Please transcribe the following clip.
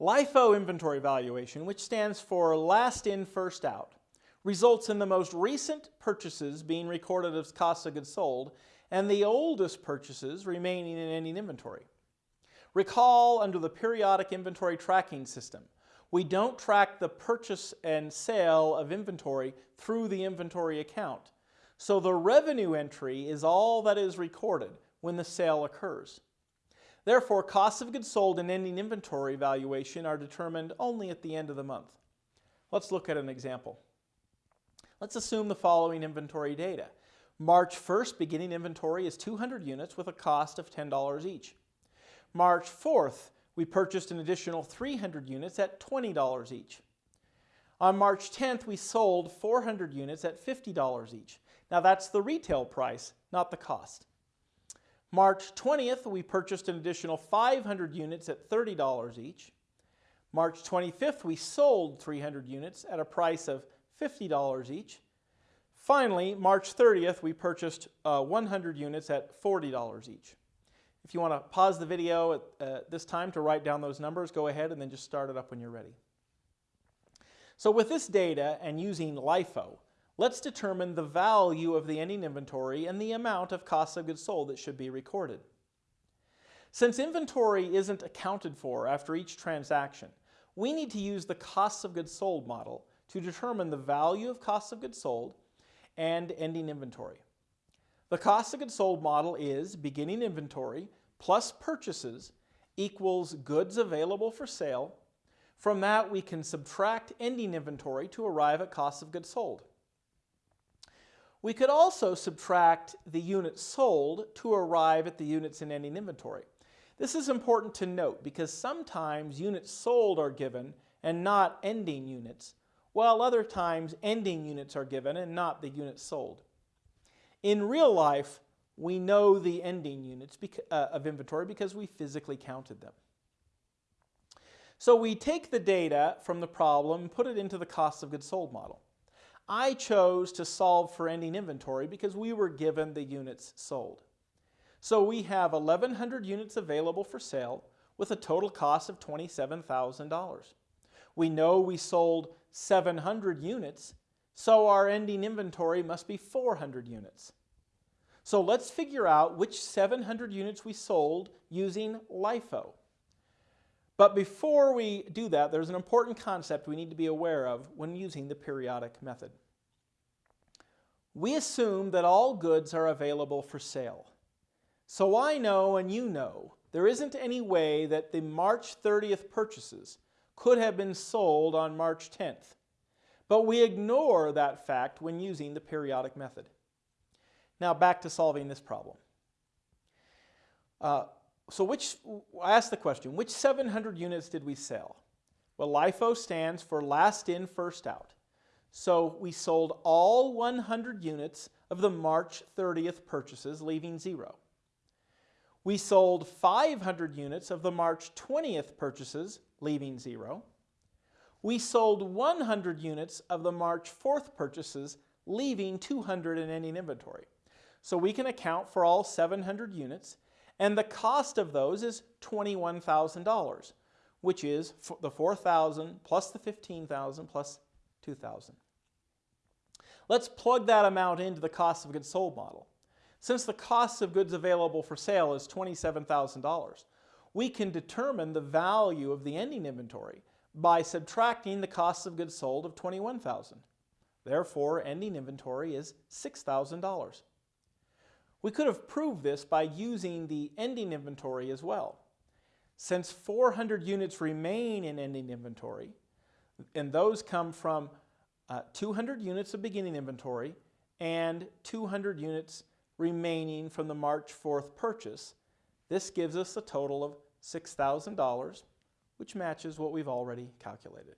LIFO inventory valuation, which stands for last in, first out, results in the most recent purchases being recorded as cost of goods sold and the oldest purchases remaining in ending inventory. Recall under the periodic inventory tracking system, we don't track the purchase and sale of inventory through the inventory account. So the revenue entry is all that is recorded when the sale occurs. Therefore, costs of goods sold and ending inventory valuation are determined only at the end of the month. Let's look at an example. Let's assume the following inventory data. March 1st beginning inventory is 200 units with a cost of $10 each. March 4th, we purchased an additional 300 units at $20 each. On March 10th, we sold 400 units at $50 each. Now that's the retail price, not the cost. March 20th, we purchased an additional 500 units at $30 each. March 25th, we sold 300 units at a price of $50 each. Finally, March 30th, we purchased uh, 100 units at $40 each. If you want to pause the video at uh, this time to write down those numbers, go ahead and then just start it up when you're ready. So with this data and using LIFO, let's determine the value of the ending inventory and the amount of cost of goods sold that should be recorded. Since inventory isn't accounted for after each transaction, we need to use the cost of goods sold model to determine the value of cost of goods sold and ending inventory. The cost of goods sold model is beginning inventory plus purchases equals goods available for sale. From that, we can subtract ending inventory to arrive at cost of goods sold. We could also subtract the units sold to arrive at the units in ending inventory. This is important to note because sometimes units sold are given and not ending units, while other times ending units are given and not the units sold. In real life, we know the ending units uh, of inventory because we physically counted them. So we take the data from the problem put it into the cost of goods sold model. I chose to solve for ending inventory because we were given the units sold. So we have 1,100 units available for sale with a total cost of $27,000. We know we sold 700 units, so our ending inventory must be 400 units. So let's figure out which 700 units we sold using LIFO. But before we do that, there's an important concept we need to be aware of when using the periodic method. We assume that all goods are available for sale. So I know and you know there isn't any way that the March 30th purchases could have been sold on March 10th. But we ignore that fact when using the periodic method. Now back to solving this problem. Uh, so which, I asked the question, which 700 units did we sell? Well, LIFO stands for last in, first out. So we sold all 100 units of the March 30th purchases, leaving zero. We sold 500 units of the March 20th purchases, leaving zero. We sold 100 units of the March 4th purchases, leaving 200 in ending inventory. So we can account for all 700 units, and the cost of those is $21,000, which is the 4,000 plus the 15,000 plus 2,000. Let's plug that amount into the cost of goods sold model. Since the cost of goods available for sale is $27,000, we can determine the value of the ending inventory by subtracting the cost of goods sold of 21,000. Therefore, ending inventory is $6,000. We could have proved this by using the ending inventory as well. Since 400 units remain in ending inventory, and those come from uh, 200 units of beginning inventory and 200 units remaining from the March 4th purchase, this gives us a total of $6,000, which matches what we've already calculated.